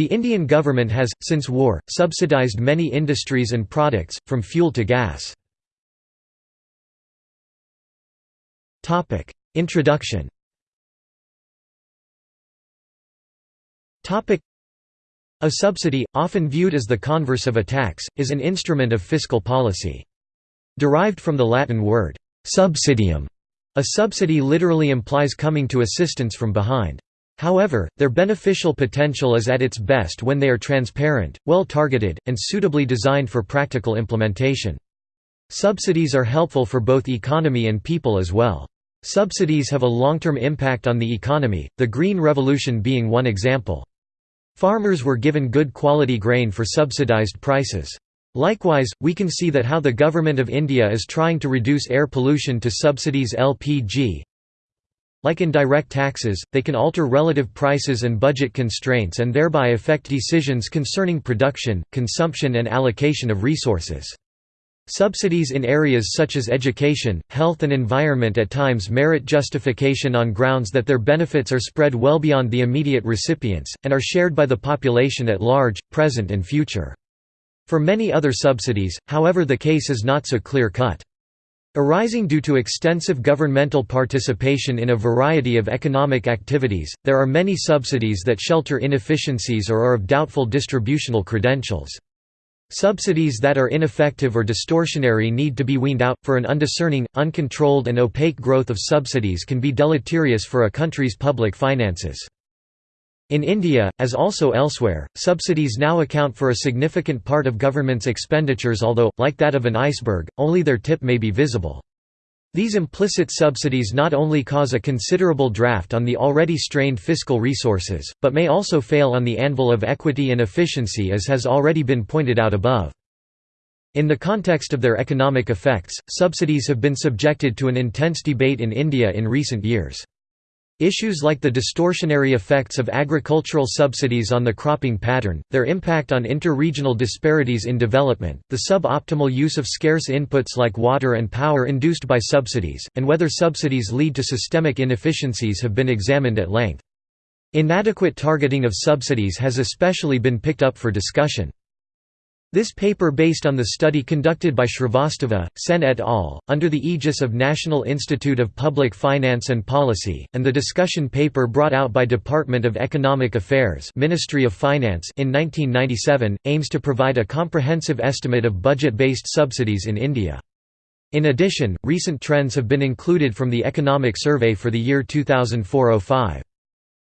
The Indian government has, since war, subsidized many industries and products, from fuel to gas. Introduction A subsidy, often viewed as the converse of a tax, is an instrument of fiscal policy. Derived from the Latin word, subsidium, a subsidy literally implies coming to assistance from behind. However, their beneficial potential is at its best when they are transparent, well-targeted, and suitably designed for practical implementation. Subsidies are helpful for both economy and people as well. Subsidies have a long-term impact on the economy, the Green Revolution being one example. Farmers were given good quality grain for subsidized prices. Likewise, we can see that how the Government of India is trying to reduce air pollution to subsidies LPG, like in direct taxes, they can alter relative prices and budget constraints and thereby affect decisions concerning production, consumption and allocation of resources. Subsidies in areas such as education, health and environment at times merit justification on grounds that their benefits are spread well beyond the immediate recipients, and are shared by the population at large, present and future. For many other subsidies, however the case is not so clear-cut. Arising due to extensive governmental participation in a variety of economic activities, there are many subsidies that shelter inefficiencies or are of doubtful distributional credentials. Subsidies that are ineffective or distortionary need to be weaned out, for an undiscerning, uncontrolled and opaque growth of subsidies can be deleterious for a country's public finances. In India, as also elsewhere, subsidies now account for a significant part of government's expenditures although, like that of an iceberg, only their tip may be visible. These implicit subsidies not only cause a considerable draft on the already strained fiscal resources, but may also fail on the anvil of equity and efficiency as has already been pointed out above. In the context of their economic effects, subsidies have been subjected to an intense debate in India in recent years. Issues like the distortionary effects of agricultural subsidies on the cropping pattern, their impact on inter-regional disparities in development, the sub-optimal use of scarce inputs like water and power induced by subsidies, and whether subsidies lead to systemic inefficiencies have been examined at length. Inadequate targeting of subsidies has especially been picked up for discussion. This paper based on the study conducted by Shrivastava, Sen et al., under the aegis of National Institute of Public Finance and Policy, and the discussion paper brought out by Department of Economic Affairs Ministry of Finance in 1997, aims to provide a comprehensive estimate of budget-based subsidies in India. In addition, recent trends have been included from the Economic Survey for the year 2004–05.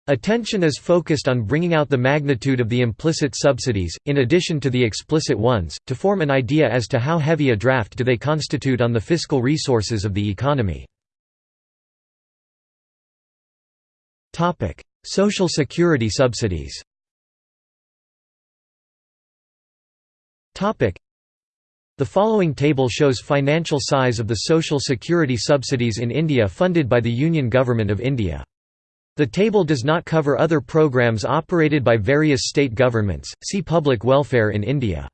Attention is focused on bringing out the magnitude of the implicit subsidies, in addition to the explicit ones, to form an idea as to how heavy a draft do they constitute on the fiscal resources of the economy. Social Security subsidies The following table shows financial size of the Social Security subsidies in India funded by the Union Government of India. The table does not cover other programs operated by various state governments, see Public welfare in India.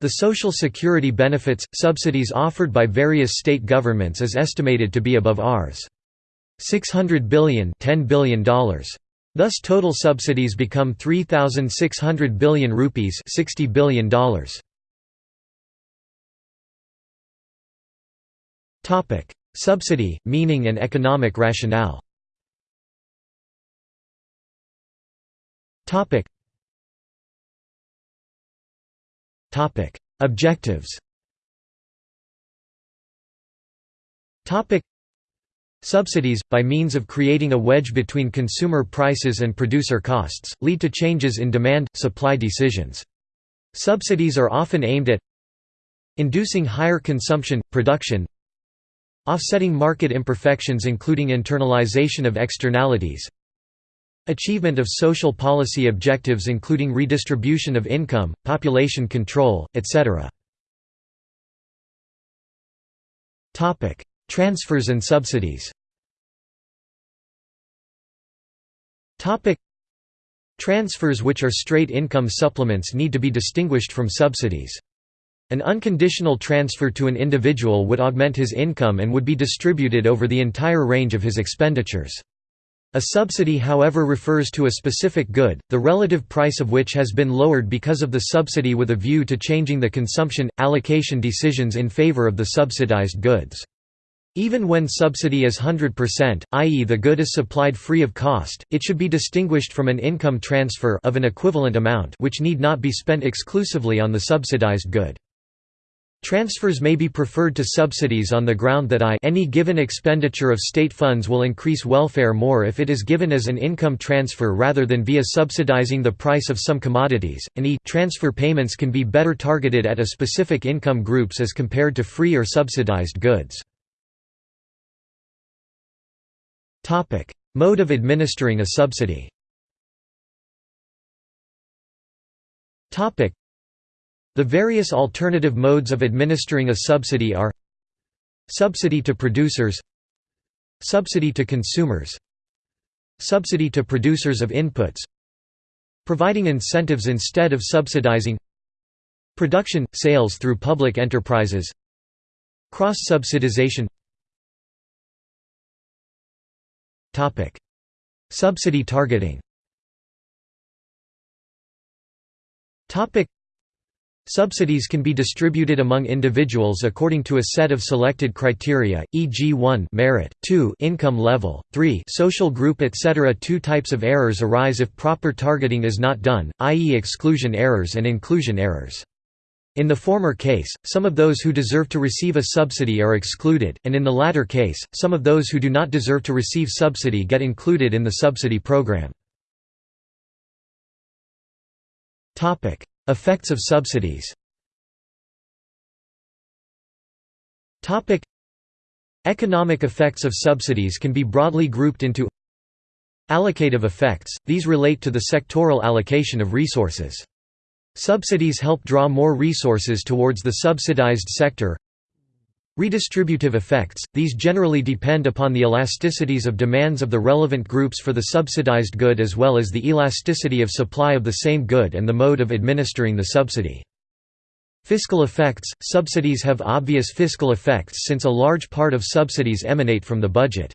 The social security benefits, subsidies offered by various state governments is estimated to be above Rs. 600 billion $10 billion. Thus total subsidies become 3,600 billion rupees $60 billion. Subsidy, meaning and economic rationale Topic. Topic. Objectives Topic. Subsidies, by means of creating a wedge between consumer prices and producer costs, lead to changes in demand-supply decisions. Subsidies are often aimed at inducing higher consumption, production offsetting market imperfections including internalization of externalities Achievement of social policy objectives including redistribution of income, population control, etc. Transfers and subsidies Transfers which are straight income supplements need to be distinguished from subsidies. An unconditional transfer to an individual would augment his income and would be distributed over the entire range of his expenditures. A subsidy however refers to a specific good, the relative price of which has been lowered because of the subsidy with a view to changing the consumption, allocation decisions in favor of the subsidized goods. Even when subsidy is 100%, i.e. the good is supplied free of cost, it should be distinguished from an income transfer of an equivalent amount which need not be spent exclusively on the subsidized good. Transfers may be preferred to subsidies on the ground that I any given expenditure of state funds will increase welfare more if it is given as an income transfer rather than via subsidizing the price of some commodities, and e transfer payments can be better targeted at a specific income groups as compared to free or subsidized goods. Mode of administering a subsidy the various alternative modes of administering a subsidy are Subsidy to producers Subsidy to consumers Subsidy to producers of inputs Providing incentives instead of subsidizing Production – sales through public enterprises Cross-subsidization. Subsidy targeting Subsidies can be distributed among individuals according to a set of selected criteria, e.g. 1 merit, 2 income level, 3 social group etc. Two types of errors arise if proper targeting is not done, i.e. exclusion errors and inclusion errors. In the former case, some of those who deserve to receive a subsidy are excluded, and in the latter case, some of those who do not deserve to receive subsidy get included in the subsidy program. Effects of subsidies Economic effects of subsidies can be broadly grouped into Allocative effects, these relate to the sectoral allocation of resources. Subsidies help draw more resources towards the subsidized sector Redistributive effects, these generally depend upon the elasticities of demands of the relevant groups for the subsidized good as well as the elasticity of supply of the same good and the mode of administering the subsidy. Fiscal effects – Subsidies have obvious fiscal effects since a large part of subsidies emanate from the budget.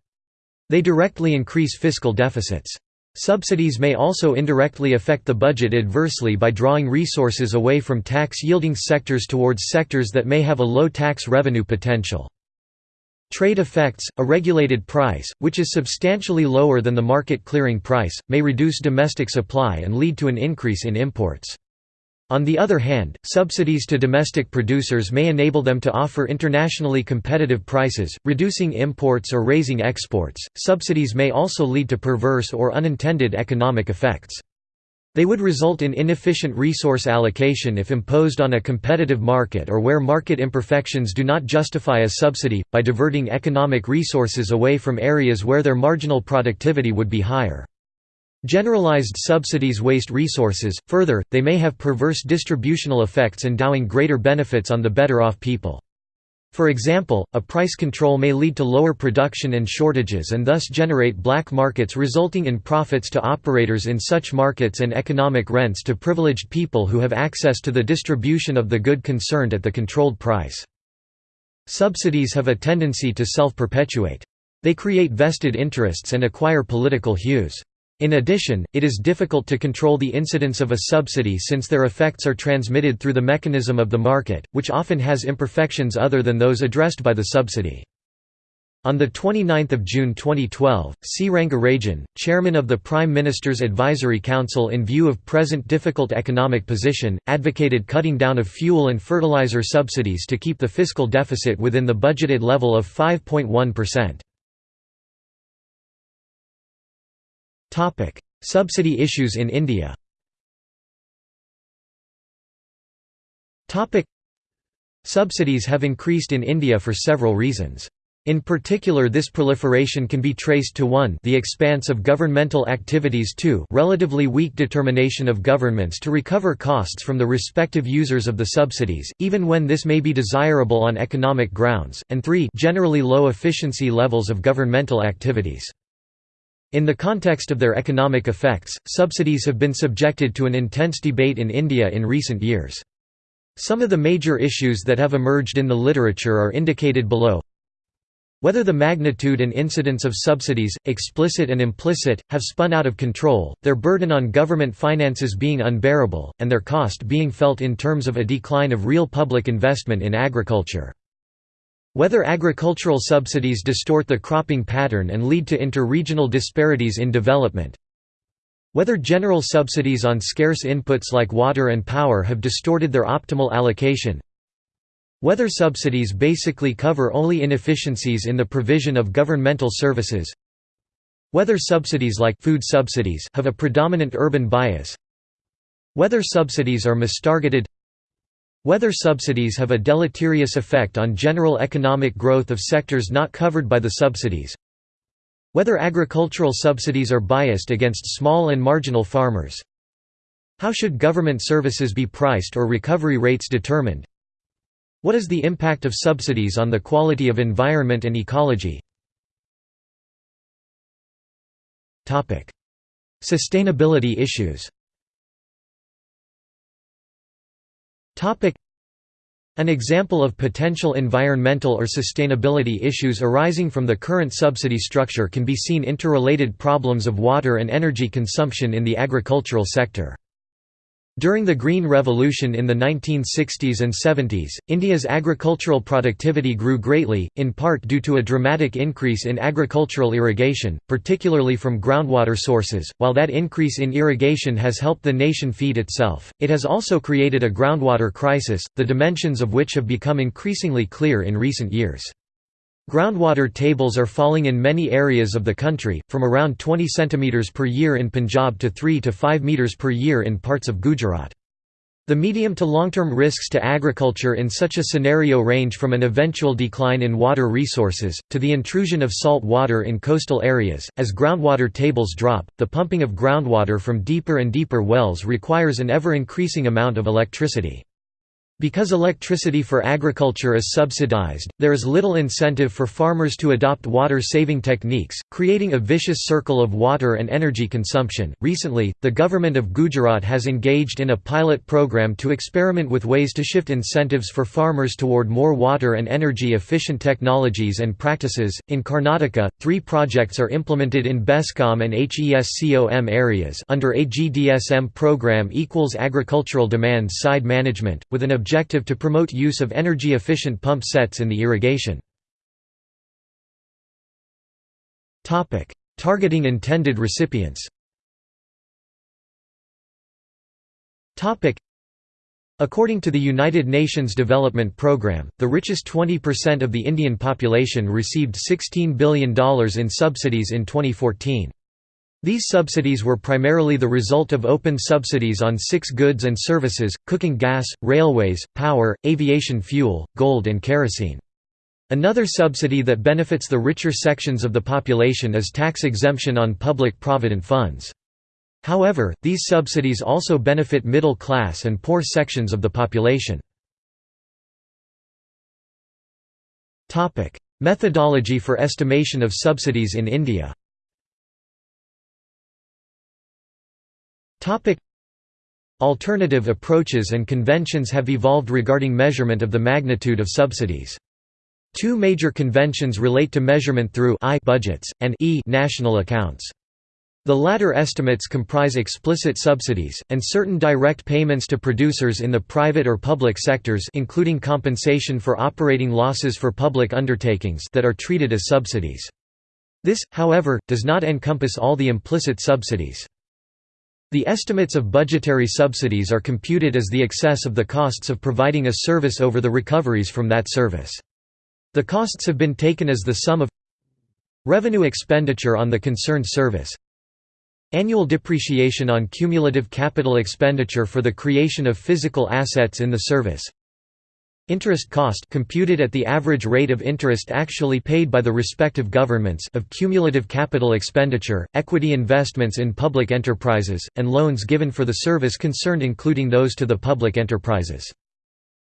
They directly increase fiscal deficits. Subsidies may also indirectly affect the budget adversely by drawing resources away from tax-yielding sectors towards sectors that may have a low tax revenue potential. Trade effects – A regulated price, which is substantially lower than the market clearing price, may reduce domestic supply and lead to an increase in imports. On the other hand, subsidies to domestic producers may enable them to offer internationally competitive prices, reducing imports or raising exports. Subsidies may also lead to perverse or unintended economic effects. They would result in inefficient resource allocation if imposed on a competitive market or where market imperfections do not justify a subsidy, by diverting economic resources away from areas where their marginal productivity would be higher. Generalized subsidies waste resources, further, they may have perverse distributional effects endowing greater benefits on the better-off people. For example, a price control may lead to lower production and shortages and thus generate black markets resulting in profits to operators in such markets and economic rents to privileged people who have access to the distribution of the good concerned at the controlled price. Subsidies have a tendency to self-perpetuate. They create vested interests and acquire political hues. In addition, it is difficult to control the incidence of a subsidy since their effects are transmitted through the mechanism of the market, which often has imperfections other than those addressed by the subsidy. On 29 June 2012, C. Rangarajan, chairman of the Prime Minister's Advisory Council in view of present difficult economic position, advocated cutting down of fuel and fertilizer subsidies to keep the fiscal deficit within the budgeted level of 5.1%. Topic: Subsidy issues in India. Topic: Subsidies have increased in India for several reasons. In particular this proliferation can be traced to 1 the expanse of governmental activities 2 relatively weak determination of governments to recover costs from the respective users of the subsidies, even when this may be desirable on economic grounds, and 3 generally low efficiency levels of governmental activities. In the context of their economic effects, subsidies have been subjected to an intense debate in India in recent years. Some of the major issues that have emerged in the literature are indicated below. Whether the magnitude and incidence of subsidies, explicit and implicit, have spun out of control, their burden on government finances being unbearable, and their cost being felt in terms of a decline of real public investment in agriculture. Whether agricultural subsidies distort the cropping pattern and lead to inter-regional disparities in development. Whether general subsidies on scarce inputs like water and power have distorted their optimal allocation. Whether subsidies basically cover only inefficiencies in the provision of governmental services Whether subsidies like food subsidies have a predominant urban bias Whether subsidies are mistargeted Whether subsidies have a deleterious effect on general economic growth of sectors not covered by the subsidies. Whether agricultural subsidies are biased against small and marginal farmers. How should government services be priced or recovery rates determined? What is the impact of subsidies on the quality of environment and ecology? Sustainability issues An example of potential environmental or sustainability issues arising from the current subsidy structure can be seen interrelated problems of water and energy consumption in the agricultural sector. During the Green Revolution in the 1960s and 70s, India's agricultural productivity grew greatly, in part due to a dramatic increase in agricultural irrigation, particularly from groundwater sources. While that increase in irrigation has helped the nation feed itself, it has also created a groundwater crisis, the dimensions of which have become increasingly clear in recent years. Groundwater tables are falling in many areas of the country, from around 20 cm per year in Punjab to 3 to 5 meters per year in parts of Gujarat. The medium to long-term risks to agriculture in such a scenario range from an eventual decline in water resources, to the intrusion of salt water in coastal areas. As groundwater tables drop, the pumping of groundwater from deeper and deeper wells requires an ever-increasing amount of electricity. Because electricity for agriculture is subsidized, there is little incentive for farmers to adopt water-saving techniques, creating a vicious circle of water and energy consumption. Recently, the government of Gujarat has engaged in a pilot program to experiment with ways to shift incentives for farmers toward more water and energy efficient technologies and practices. In Karnataka, three projects are implemented in BESCOM and HESCOM areas under a GDSM program equals agricultural demand side management, with an objective objective to promote use of energy-efficient pump sets in the irrigation. Targeting intended recipients According to the United Nations Development Programme, the richest 20% of the Indian population received $16 billion in subsidies in 2014. These subsidies were primarily the result of open subsidies on six goods and services, cooking gas, railways, power, aviation fuel, gold and kerosene. Another subsidy that benefits the richer sections of the population is tax exemption on public provident funds. However, these subsidies also benefit middle class and poor sections of the population. Methodology for estimation of subsidies in India Alternative approaches and conventions have evolved regarding measurement of the magnitude of subsidies. Two major conventions relate to measurement through I budgets, and e national accounts. The latter estimates comprise explicit subsidies, and certain direct payments to producers in the private or public sectors including compensation for operating losses for public undertakings that are treated as subsidies. This, however, does not encompass all the implicit subsidies. The estimates of budgetary subsidies are computed as the excess of the costs of providing a service over the recoveries from that service. The costs have been taken as the sum of revenue expenditure on the concerned service, annual depreciation on cumulative capital expenditure for the creation of physical assets in the service, Interest cost computed at the average rate of interest actually paid by the respective governments of cumulative capital expenditure, equity investments in public enterprises, and loans given for the service concerned including those to the public enterprises.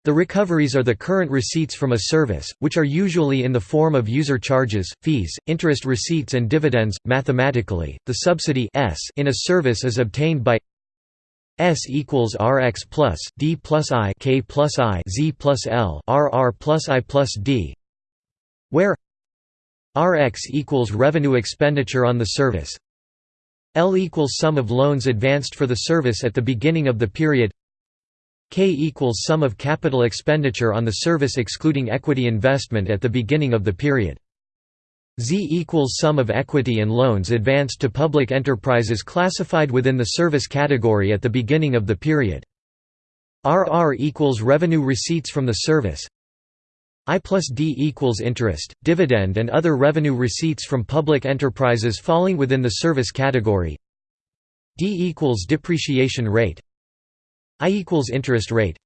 The recoveries are the current receipts from a service, which are usually in the form of user charges, fees, interest receipts and dividends. Mathematically, the subsidy S in a service is obtained by S equals Rx plus D plus I K plus I Z plus L R R plus I plus D where Rx equals revenue expenditure on the service L equals sum of loans advanced for the service at the beginning of the period K equals sum of capital expenditure on the service excluding equity investment at the beginning of the period. Z equals sum of equity and loans advanced to public enterprises classified within the service category at the beginning of the period. RR equals revenue receipts from the service. I plus D equals interest, dividend and other revenue receipts from public enterprises falling within the service category. D equals depreciation rate. I equals interest rate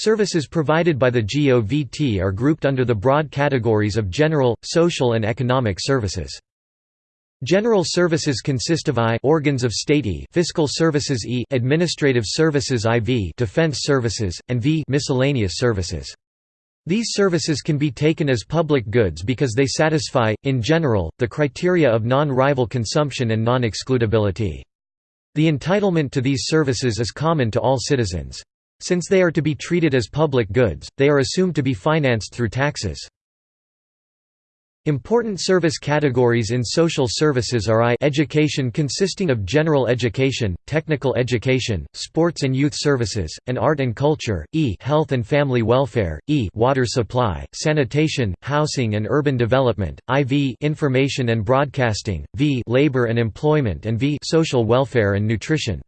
Services provided by the GOVT are grouped under the broad categories of general, social and economic services. General services consist of I organs of state E fiscal services E administrative services IV defense services and V miscellaneous services. These services can be taken as public goods because they satisfy in general the criteria of non-rival consumption and non-excludability. The entitlement to these services is common to all citizens. Since they are to be treated as public goods, they are assumed to be financed through taxes. Important service categories in social services are I education consisting of general education, technical education, sports and youth services, and art and culture, E health and family welfare, E water supply, sanitation, housing and urban development, IV information and broadcasting, V labor and employment and V social welfare and nutrition.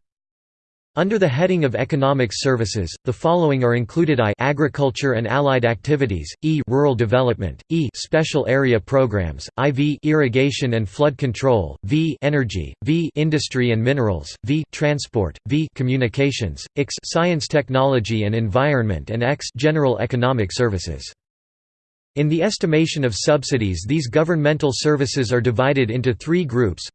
Under the heading of economic services, the following are included I agriculture and allied activities, E rural development, E special area programs, IV irrigation and flood control, V energy, V industry and minerals, V transport, V communications, X science technology and environment and X general economic services. In the estimation of subsidies these governmental services are divided into three groups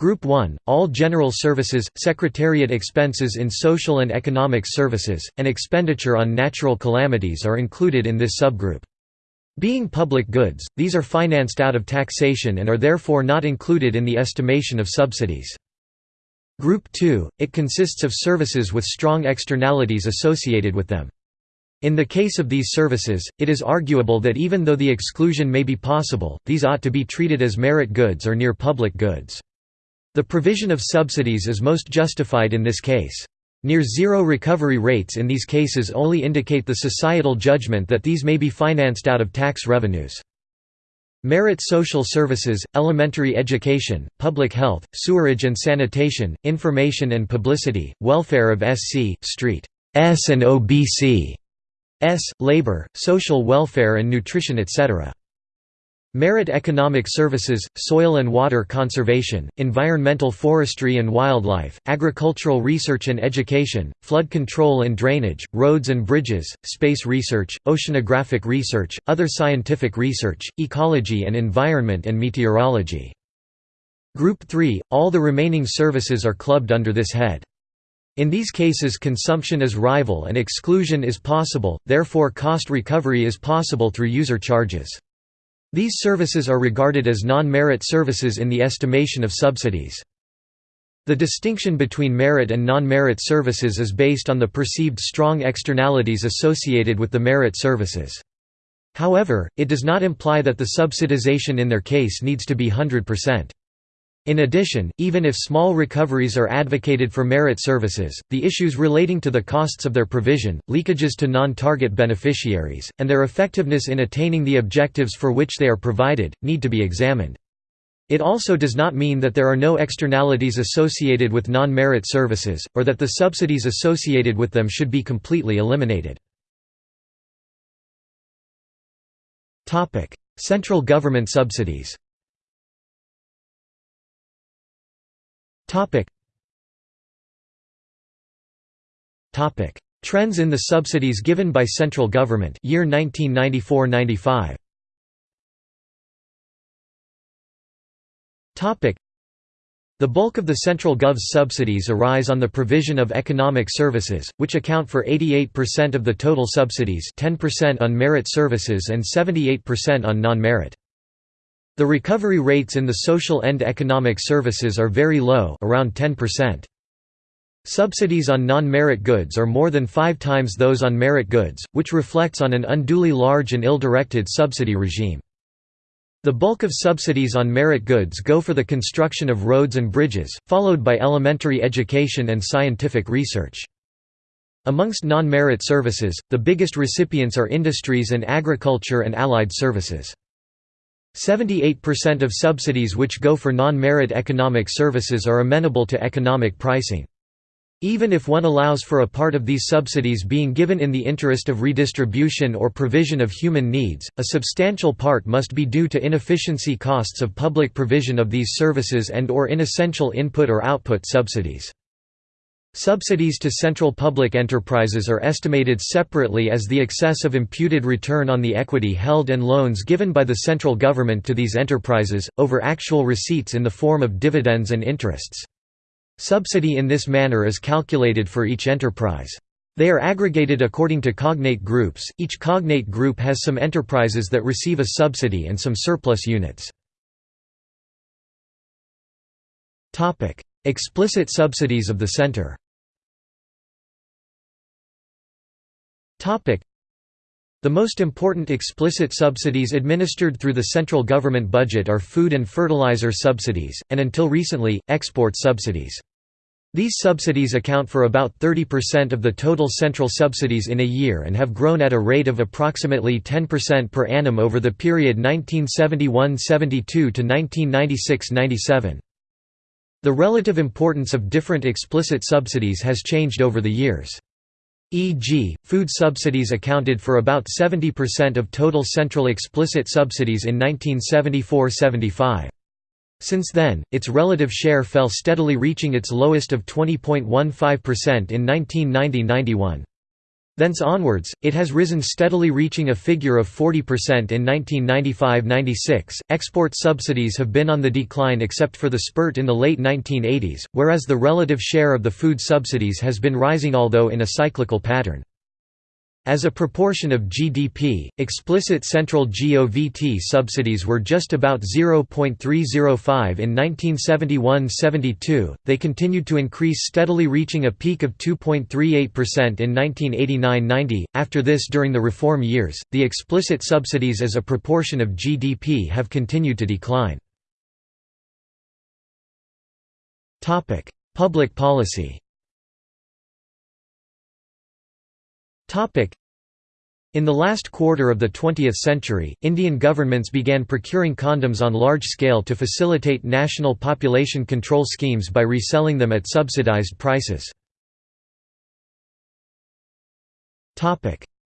Group 1, all general services, secretariat expenses in social and economic services, and expenditure on natural calamities are included in this subgroup. Being public goods, these are financed out of taxation and are therefore not included in the estimation of subsidies. Group 2, it consists of services with strong externalities associated with them. In the case of these services, it is arguable that even though the exclusion may be possible, these ought to be treated as merit goods or near public goods. The provision of subsidies is most justified in this case. Near zero recovery rates in these cases only indicate the societal judgment that these may be financed out of tax revenues. Merit social services, elementary education, public health, sewerage and sanitation, information and publicity, welfare of SC, Street S and OBC S, labor, social welfare and nutrition etc. Merit economic services, soil and water conservation, environmental forestry and wildlife, agricultural research and education, flood control and drainage, roads and bridges, space research, oceanographic research, other scientific research, ecology and environment and meteorology. Group 3, all the remaining services are clubbed under this head. In these cases consumption is rival and exclusion is possible, therefore cost recovery is possible through user charges. These services are regarded as non-merit services in the estimation of subsidies. The distinction between merit and non-merit services is based on the perceived strong externalities associated with the merit services. However, it does not imply that the subsidization in their case needs to be 100%. In addition, even if small recoveries are advocated for merit services, the issues relating to the costs of their provision, leakages to non-target beneficiaries, and their effectiveness in attaining the objectives for which they are provided, need to be examined. It also does not mean that there are no externalities associated with non-merit services, or that the subsidies associated with them should be completely eliminated. Central government subsidies Topic. Topic. Trends in the subsidies given by central government year 1994-95. Topic. The bulk of the central gov's subsidies arise on the provision of economic services, which account for 88% of the total subsidies 10% on merit services and 78% on non-merit. The recovery rates in the social and economic services are very low around 10%. Subsidies on non-merit goods are more than five times those on merit goods, which reflects on an unduly large and ill-directed subsidy regime. The bulk of subsidies on merit goods go for the construction of roads and bridges, followed by elementary education and scientific research. Amongst non-merit services, the biggest recipients are industries and agriculture and allied services. 78% of subsidies which go for non-merit economic services are amenable to economic pricing. Even if one allows for a part of these subsidies being given in the interest of redistribution or provision of human needs, a substantial part must be due to inefficiency costs of public provision of these services and or inessential input or output subsidies. Subsidies to central public enterprises are estimated separately as the excess of imputed return on the equity held and loans given by the central government to these enterprises, over actual receipts in the form of dividends and interests. Subsidy in this manner is calculated for each enterprise. They are aggregated according to cognate groups, each cognate group has some enterprises that receive a subsidy and some surplus units. Explicit subsidies of the center the most important explicit subsidies administered through the central government budget are food and fertilizer subsidies, and until recently, export subsidies. These subsidies account for about 30% of the total central subsidies in a year and have grown at a rate of approximately 10% per annum over the period 1971–72 to 1996–97. The relative importance of different explicit subsidies has changed over the years. E.g., food subsidies accounted for about 70% of total central explicit subsidies in 1974–75. Since then, its relative share fell steadily reaching its lowest of 20.15% in 1990–91. Thence onwards, it has risen steadily reaching a figure of 40% in 1995–96. Export subsidies have been on the decline except for the spurt in the late 1980s, whereas the relative share of the food subsidies has been rising although in a cyclical pattern. As a proportion of GDP, explicit central GOVT subsidies were just about 0.305 in 1971–72, they continued to increase steadily reaching a peak of 2.38% in 1989–90. After this during the reform years, the explicit subsidies as a proportion of GDP have continued to decline. Public policy In the last quarter of the 20th century, Indian governments began procuring condoms on large scale to facilitate national population control schemes by reselling them at subsidized prices.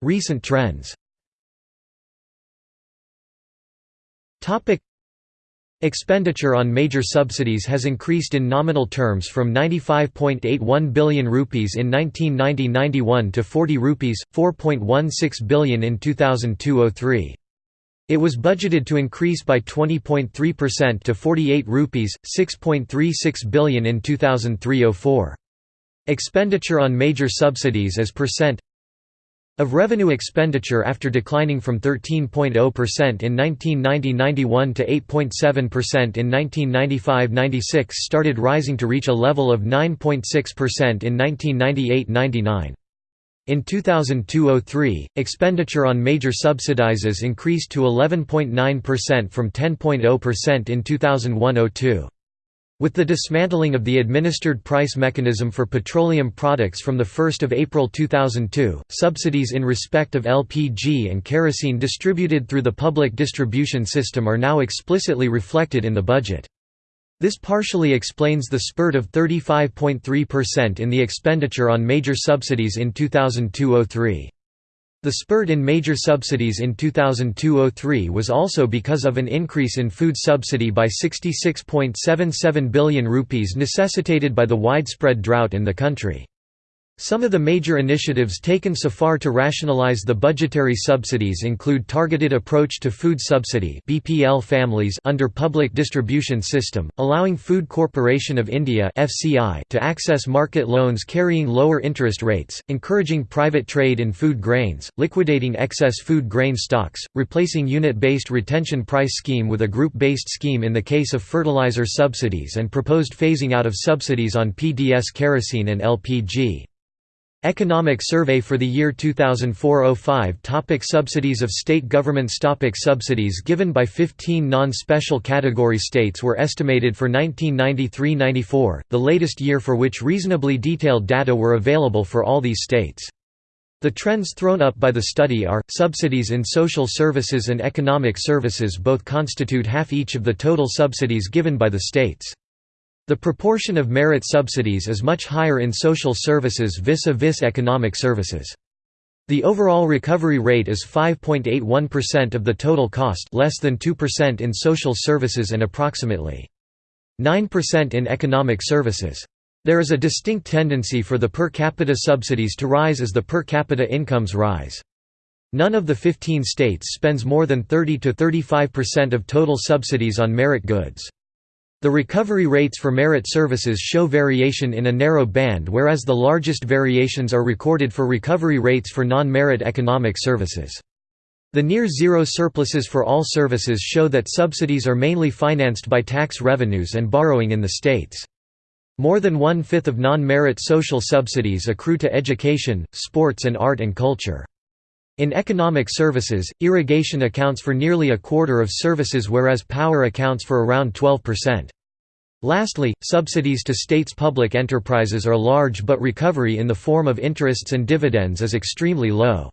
Recent trends Expenditure on major subsidies has increased in nominal terms from 95.81 billion rupees in 1990–91 to 40 rupees 4.16 billion in 2002–03. It was budgeted to increase by 20.3% to 48 rupees 6.36 billion in 2003–04. Expenditure on major subsidies as percent of revenue expenditure after declining from 13.0% in 1990–91 to 8.7% in 1995–96 started rising to reach a level of 9.6% in 1998–99. In 2002–03, expenditure on major subsidizes increased to 11.9% from 10.0% in 2001–02. With the dismantling of the administered price mechanism for petroleum products from 1 April 2002, subsidies in respect of LPG and kerosene distributed through the public distribution system are now explicitly reflected in the budget. This partially explains the spurt of 35.3% in the expenditure on major subsidies in 2002–03. The spurt in major subsidies in 2002–03 was also because of an increase in food subsidy by 66.77 billion rupees necessitated by the widespread drought in the country. Some of the major initiatives taken so far to rationalize the budgetary subsidies include targeted approach to food subsidy BPL families under public distribution system, allowing Food Corporation of India (FCI) to access market loans carrying lower interest rates, encouraging private trade in food grains, liquidating excess food grain stocks, replacing unit-based retention price scheme with a group-based scheme in the case of fertilizer subsidies and proposed phasing out of subsidies on PDS kerosene and LPG. Economic Survey for the year 2004-05 Topic Subsidies of state governments Topic Subsidies given by 15 non-special category states were estimated for 1993–94, the latest year for which reasonably detailed data were available for all these states. The trends thrown up by the study are, subsidies in social services and economic services both constitute half each of the total subsidies given by the states. The proportion of merit subsidies is much higher in social services vis-a-vis -vis economic services. The overall recovery rate is 5.81% of the total cost less than 2% in social services and approximately 9% in economic services. There is a distinct tendency for the per capita subsidies to rise as the per capita incomes rise. None of the 15 states spends more than 30 to 35% of total subsidies on merit goods. The recovery rates for merit services show variation in a narrow band whereas the largest variations are recorded for recovery rates for non-merit economic services. The near-zero surpluses for all services show that subsidies are mainly financed by tax revenues and borrowing in the states. More than one-fifth of non-merit social subsidies accrue to education, sports and art and culture. In economic services, irrigation accounts for nearly a quarter of services whereas power accounts for around 12%. Lastly, subsidies to states' public enterprises are large but recovery in the form of interests and dividends is extremely low.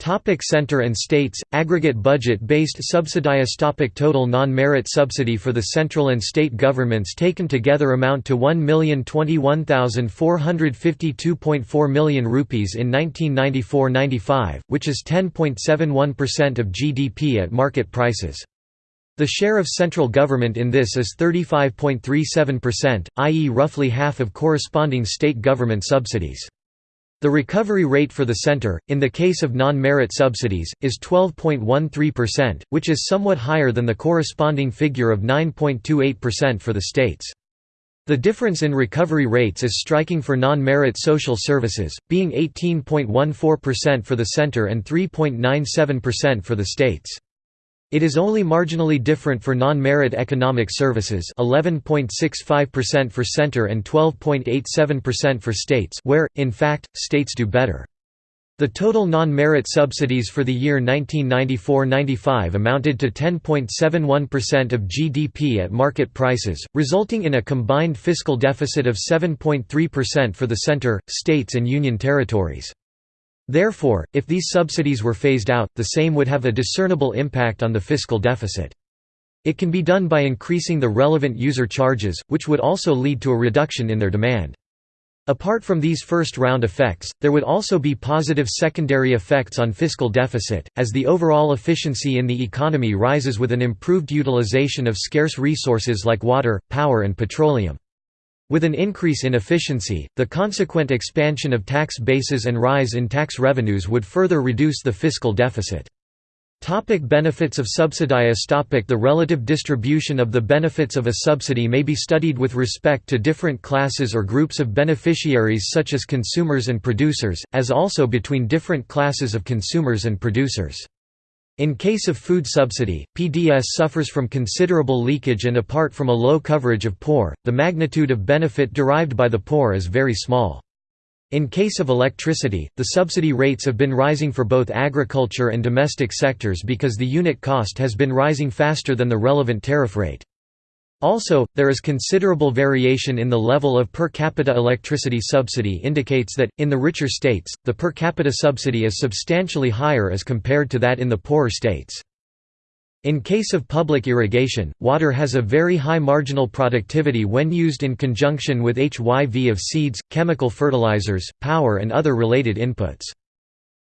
Topic center and states, aggregate budget-based subsidies topic Total non-merit subsidy for the central and state governments taken together amount to 1,021,452.4 million rupees in 1994–95, which is 10.71% of GDP at market prices. The share of central government in this is 35.37%, i.e. roughly half of corresponding state government subsidies. The recovery rate for the center, in the case of non-merit subsidies, is 12.13%, which is somewhat higher than the corresponding figure of 9.28% for the states. The difference in recovery rates is striking for non-merit social services, being 18.14% for the center and 3.97% for the states. It is only marginally different for non-merit economic services 11.65% for center and 12.87% for states where, in fact, states do better. The total non-merit subsidies for the year 1994–95 amounted to 10.71% of GDP at market prices, resulting in a combined fiscal deficit of 7.3% for the center, states and union territories. Therefore, if these subsidies were phased out, the same would have a discernible impact on the fiscal deficit. It can be done by increasing the relevant user charges, which would also lead to a reduction in their demand. Apart from these first-round effects, there would also be positive secondary effects on fiscal deficit, as the overall efficiency in the economy rises with an improved utilization of scarce resources like water, power and petroleum. With an increase in efficiency, the consequent expansion of tax bases and rise in tax revenues would further reduce the fiscal deficit. Topic benefits of subsidies topic The relative distribution of the benefits of a subsidy may be studied with respect to different classes or groups of beneficiaries such as consumers and producers, as also between different classes of consumers and producers. In case of food subsidy, PDS suffers from considerable leakage and apart from a low coverage of poor, the magnitude of benefit derived by the poor is very small. In case of electricity, the subsidy rates have been rising for both agriculture and domestic sectors because the unit cost has been rising faster than the relevant tariff rate. Also, there is considerable variation in the level of per capita electricity subsidy indicates that, in the richer states, the per capita subsidy is substantially higher as compared to that in the poorer states. In case of public irrigation, water has a very high marginal productivity when used in conjunction with HYV of seeds, chemical fertilizers, power and other related inputs.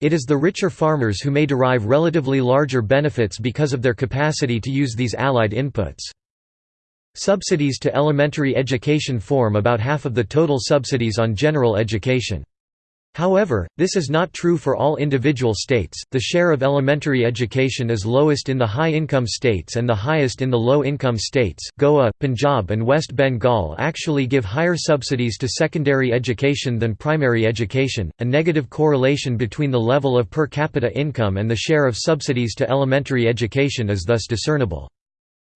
It is the richer farmers who may derive relatively larger benefits because of their capacity to use these allied inputs. Subsidies to elementary education form about half of the total subsidies on general education. However, this is not true for all individual states. The share of elementary education is lowest in the high income states and the highest in the low income states. Goa, Punjab, and West Bengal actually give higher subsidies to secondary education than primary education. A negative correlation between the level of per capita income and the share of subsidies to elementary education is thus discernible.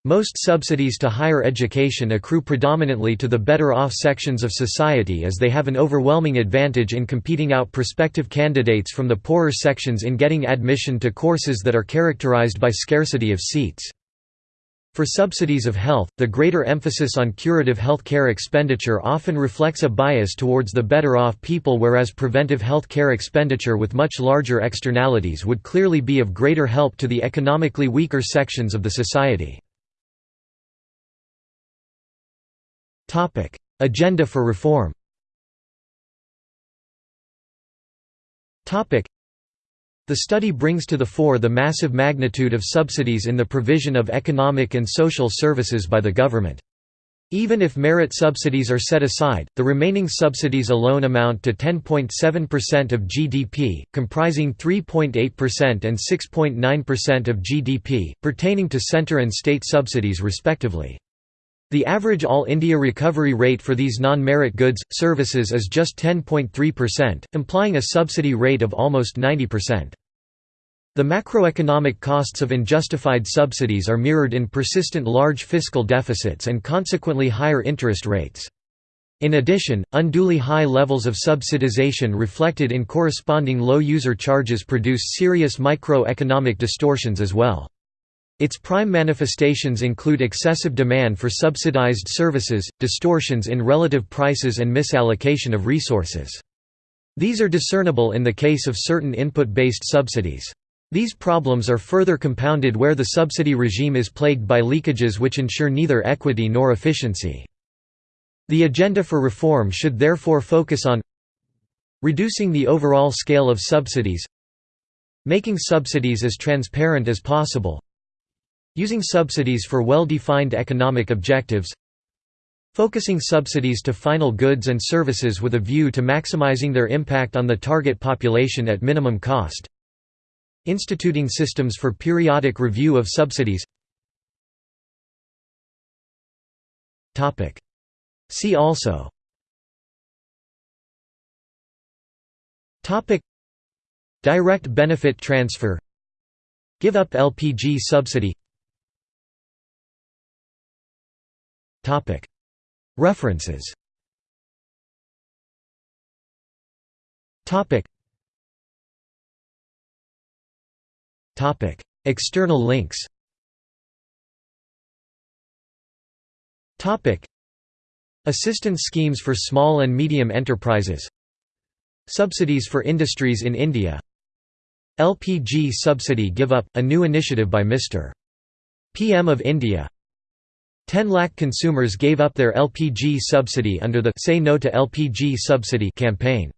Most subsidies to higher education accrue predominantly to the better-off sections of society as they have an overwhelming advantage in competing out prospective candidates from the poorer sections in getting admission to courses that are characterized by scarcity of seats. For subsidies of health, the greater emphasis on curative health care expenditure often reflects a bias towards the better-off people whereas preventive health care expenditure with much larger externalities would clearly be of greater help to the economically weaker sections of the society. Topic: Agenda for reform. Topic: The study brings to the fore the massive magnitude of subsidies in the provision of economic and social services by the government. Even if merit subsidies are set aside, the remaining subsidies alone amount to 10.7% of GDP, comprising 3.8% and 6.9% of GDP, pertaining to centre and state subsidies respectively. The average All India recovery rate for these non-merit goods, services is just 10.3%, implying a subsidy rate of almost 90%. The macroeconomic costs of unjustified subsidies are mirrored in persistent large fiscal deficits and consequently higher interest rates. In addition, unduly high levels of subsidization reflected in corresponding low user charges produce serious microeconomic distortions as well. Its prime manifestations include excessive demand for subsidized services, distortions in relative prices and misallocation of resources. These are discernible in the case of certain input-based subsidies. These problems are further compounded where the subsidy regime is plagued by leakages which ensure neither equity nor efficiency. The agenda for reform should therefore focus on reducing the overall scale of subsidies making subsidies as transparent as possible Using subsidies for well-defined economic objectives Focusing subsidies to final goods and services with a view to maximizing their impact on the target population at minimum cost Instituting systems for periodic review of subsidies. See also. Direct benefit transfer. Give up LPG subsidy References. External links. Assistance schemes for small and medium enterprises. Subsidies for industries in India. LPG subsidy give up, a new initiative by Mr. PM of India 10 lakh consumers gave up their LPG subsidy under the Say No to LPG Subsidy campaign.